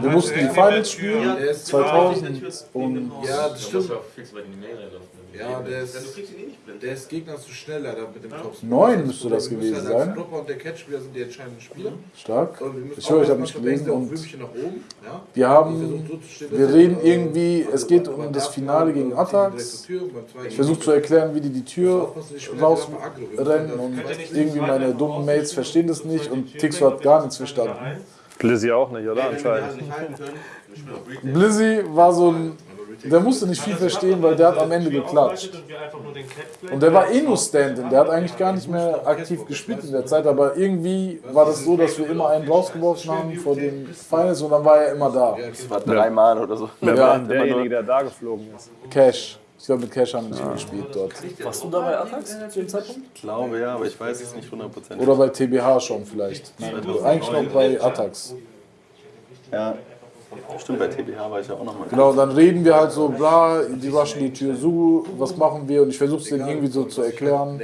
Wir mussten die Finals spielen, Der ist 2000 und Ja, das stimmt. Ja, der ist, der ist Gegner zu schnell leider mit dem Kopf. Neun müsste das gewesen sein. Stopper und der Catchspieler sind die entscheidenden Spieler. stark. Und wir müssen Ich höre, ich habe nicht manchmal gelesen und Würmchen nach oben. Ja? wir haben, wir reden irgendwie, es geht Aber um das Finale gegen Atax. Ich versuche zu erklären, wie die die Tür rausrennen und irgendwie meine dummen Mates verstehen das nicht und Tixo hat gar nichts verstanden. Blizzy auch nicht, oder? Anscheinend. Blizzy war so ein, der musste nicht viel verstehen, weil der hat am Ende geklatscht. Und der war eh nur Stand-in, der hat eigentlich gar nicht mehr aktiv gespielt in der Zeit, aber irgendwie war das so, dass wir immer einen rausgeworfen haben vor den Finals und dann war er immer da. Das war dreimal oder so. Wer Ja, war derjenige, der da geflogen ist? Cash. Ich glaube, mit Cash haben wir nicht mehr gespielt dort. Warst du da bei Atax zu dem Zeitpunkt? Ich glaube ja, aber ich weiß es nicht hundertprozentig. Oder bei TBH schon vielleicht. Nein, eigentlich noch bei Atax. Ja, stimmt, bei TBH war ich ja auch nochmal. Genau, dann reden wir halt so, bla, die waschen die Tür zu, was machen wir? Und ich versuche es denen irgendwie so zu erklären.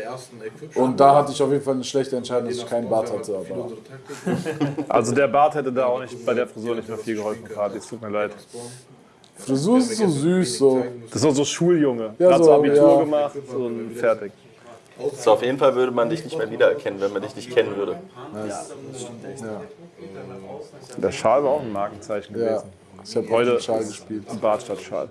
Und da hatte ich auf jeden Fall eine schlechte Entscheidung, dass ich keinen Bart hatte. Aber Also der Bart hätte da auch nicht bei der Frisur nicht mehr viel geholfen, Kati. Es tut mir leid. Frisur ist so süß, so. Das ist auch so Schuljunge. Ja, Hat so, so Abitur ja. gemacht und fertig. So, auf jeden Fall würde man dich nicht mehr wiedererkennen, wenn man dich nicht kennen würde. Ja, Der Schal war auch ein Markenzeichen ja. gewesen. Ich habe Heute heute Schal gespielt. Bart statt Schal.